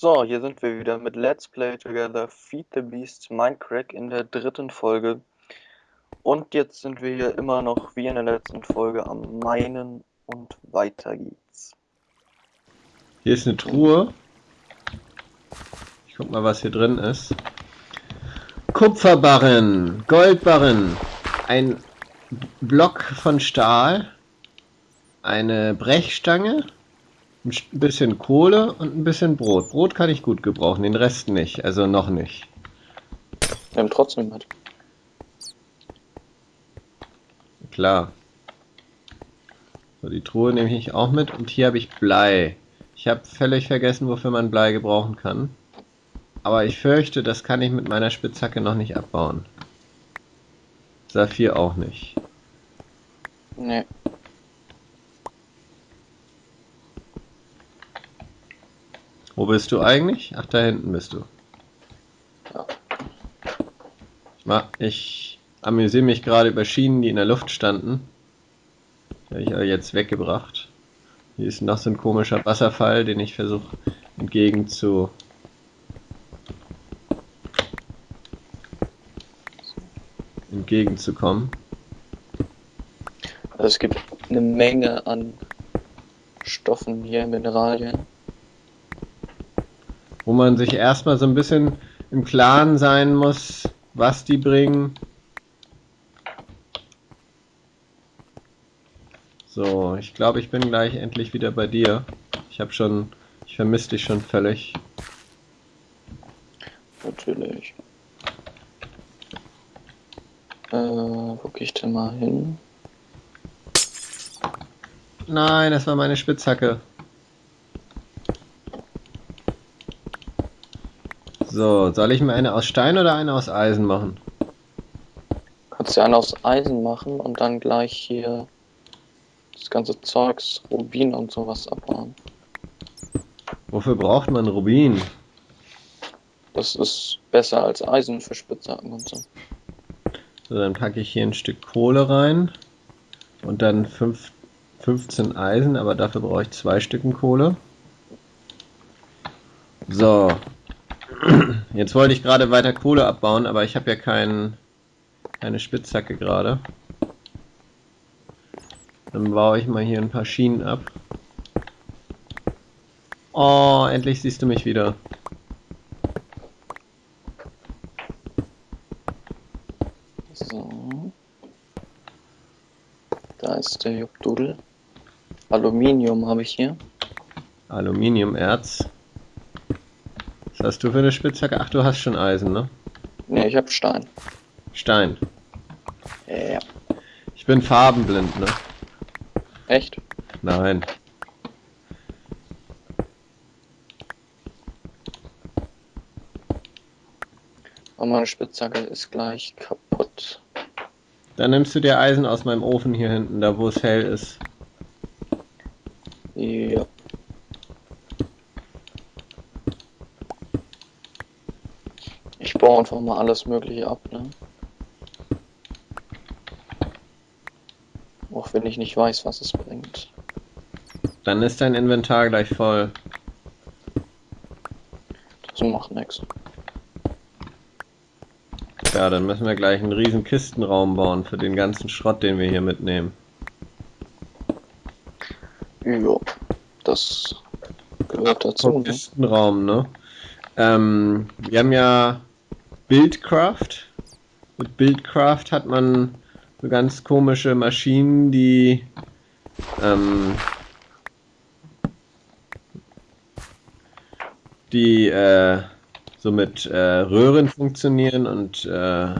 So, hier sind wir wieder mit Let's Play Together Feed the Beast Minecraft in der dritten Folge. Und jetzt sind wir hier immer noch wie in der letzten Folge am Meinen und weiter geht's. Hier ist eine Truhe. Ich guck mal, was hier drin ist. Kupferbarren, Goldbarren, ein Block von Stahl, eine Brechstange, ein bisschen Kohle und ein bisschen Brot. Brot kann ich gut gebrauchen, den Rest nicht, also noch nicht. Wir haben trotzdem was. Klar. So, die Truhe nehme ich auch mit und hier habe ich Blei. Ich habe völlig vergessen, wofür man Blei gebrauchen kann. Aber ich fürchte, das kann ich mit meiner Spitzhacke noch nicht abbauen. Saphir auch nicht. Nee. Wo bist du eigentlich? Ach, da hinten bist du. Ja. Ich, ma- ich amüsiere mich gerade über Schienen, die in der Luft standen. Die habe ich aber jetzt weggebracht. Hier ist noch so ein komischer Wasserfall, den ich versuche entgegen zu... entgegenzukommen. Also es gibt eine Menge an Stoffen hier, Mineralien. Wo man sich erstmal so ein bisschen im Klaren sein muss, was die bringen. So, ich glaube, ich bin gleich endlich wieder bei dir. Ich habe schon, ich vermisse dich schon völlig. Natürlich. Äh, wo geh ich denn mal hin? Nein, das war meine Spitzhacke. So, soll ich mir eine aus Stein oder eine aus Eisen machen? Kannst du einen aus Eisen machen und dann gleich hier das ganze Zeugs, Rubin und sowas abbauen. Wofür braucht man Rubin? Das ist besser als Eisen für Spitzhacken und so. So, dann packe ich hier ein Stück Kohle rein und dann fünf, 15 Eisen, aber dafür brauche ich zwei Stücken Kohle. So, jetzt wollte ich gerade weiter Kohle abbauen, aber ich habe ja kein, keine Spitzhacke gerade. Dann baue ich mal hier ein paar Schienen ab. Oh, endlich siehst du mich wieder. So. Da ist der Jobdudel. Aluminium habe ich hier. Aluminiumerz. Was hast du für eine Spitzhacke? Ach, du hast schon Eisen, ne? Ne, ich habe Stein. Stein. Ja. Ich bin farbenblind, ne? Echt? Nein. Aber meine Spitzhacke ist gleich kaputt. Dann nimmst du dir Eisen aus meinem Ofen hier hinten, da wo es hell ist. Ja. Ich baue einfach mal alles mögliche ab, ne? Auch wenn ich nicht weiß, was es bringt. Dann ist dein Inventar gleich voll. Das macht nichts. Ja, dann müssen wir gleich einen riesen Kistenraum bauen für den ganzen Schrott, den wir hier mitnehmen. Ja. Das gehört dazu, ne? Kistenraum, ne? Ähm, wir haben ja Buildcraft. Mit Buildcraft hat man so ganz komische Maschinen, die ähm, die äh, so mit äh, Röhren funktionieren und äh,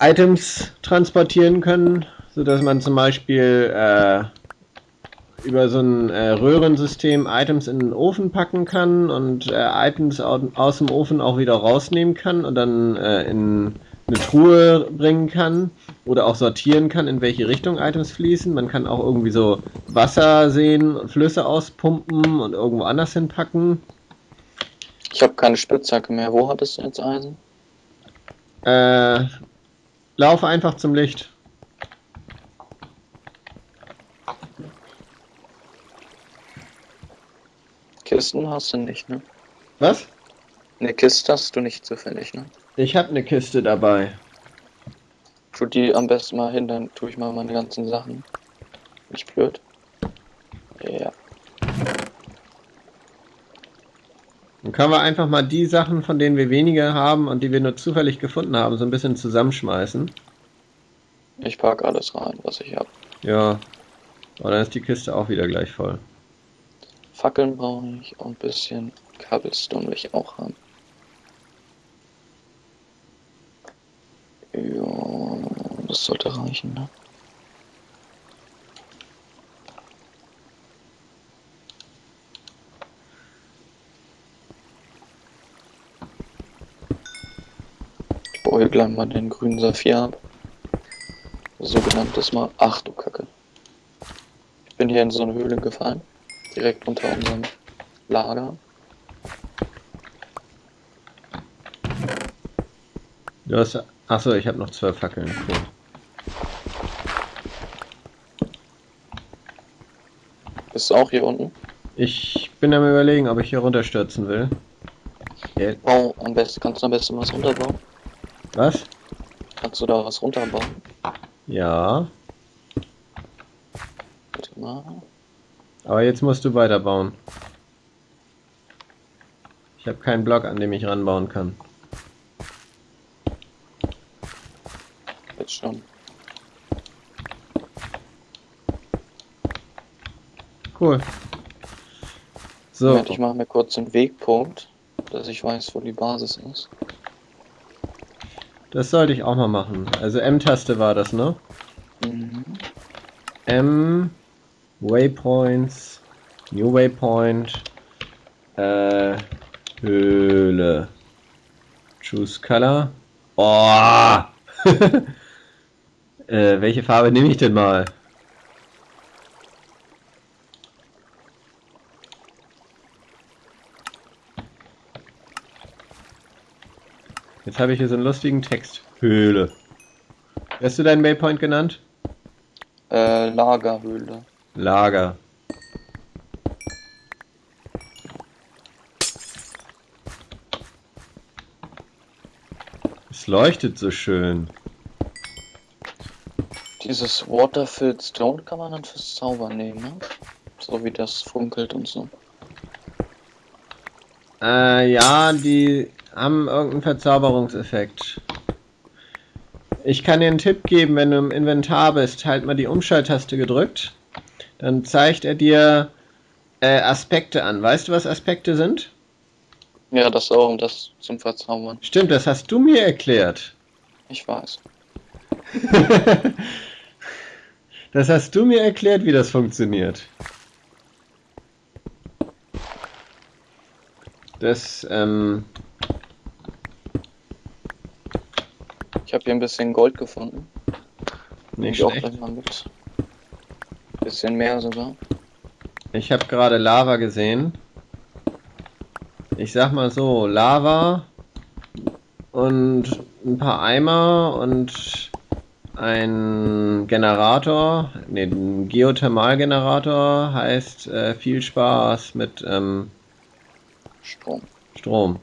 Items transportieren können, so dass man zum Beispiel äh, über so ein äh, Röhrensystem Items in den Ofen packen kann und äh, Items au aus dem Ofen auch wieder rausnehmen kann und dann äh, in eine Truhe bringen kann oder auch sortieren kann, in welche Richtung Items fließen. Man kann auch irgendwie so Wasser sehen, Flüsse auspumpen und irgendwo anders hinpacken. Ich habe keine Spitzhacke mehr. Wo hattest du jetzt Eisen? Äh, lauf einfach zum Licht. Kisten hast du nicht, ne? Was? Eine Kiste hast du nicht zufällig, ne? Ich habe eine Kiste dabei. Tu die am besten mal hin, dann tue ich mal meine ganzen Sachen. Nicht blöd. Ja. Dann können wir einfach mal die Sachen, von denen wir weniger haben und die wir nur zufällig gefunden haben, so ein bisschen zusammenschmeißen. Ich pack alles rein, was ich hab. Ja. Aber dann ist die Kiste auch wieder gleich voll. Fackeln brauche ich und ein bisschen Cobblestone will ich auch haben. Ja, das sollte reichen, ne? Ich baue gleich mal den grünen Saphir ab. Sogenanntes mal. Ach du Kacke. Ich bin hier in so eine Höhle gefallen. Direkt unter unserem Lager. Du hast. Achso, ich habe noch zwölf Fackeln. Cool. Bist du auch hier unten? Ich bin am überlegen, ob ich hier runterstürzen will. Ja, Bau am besten, kannst du am besten was runterbauen? Was? Kannst du da was runterbauen? Ja. Warte mal. Aber jetzt musst du weiterbauen. Ich habe keinen Block, an dem ich ranbauen kann. Jetzt schon. Cool. So, Moment, ich mache mir kurz einen Wegpunkt, dass ich weiß, wo die Basis ist. das sollte ich auch mal machen. Also M-Taste war das, ne? Mhm. M, Waypoints, New Waypoint, äh, Höhle. Choose Color. Oh! äh, welche Farbe nehme ich denn mal? Jetzt habe ich hier so einen lustigen Text. Höhle. Hast du deinen Waypoint genannt? Äh, Lagerhöhle. Lager. Es leuchtet so schön. Dieses Waterfilled Stone kann man dann fürs Zaubern nehmen, ne? So wie das funkelt und so. Äh, ja, die haben irgendeinen Verzauberungseffekt. Ich kann dir einen Tipp geben, wenn du im Inventar bist, halt mal die Umschalttaste gedrückt. Dann zeigt er dir äh, Aspekte an. Weißt du, was Aspekte sind? Ja, das auch, um das zum Verzaubern. Stimmt, das hast du mir erklärt. Ich weiß. das hast du mir erklärt, wie das funktioniert. Das, ähm, Ich habe hier ein bisschen Gold gefunden. nicht ich auch schlecht. gleich mal mit. Bisschen mehr sogar. Ich habe gerade Lava gesehen. Ich sag mal so, Lava und ein paar Eimer und ein Generator, ne, ein Geothermalgenerator heißt äh, viel Spaß mit ähm, Strom. Strom.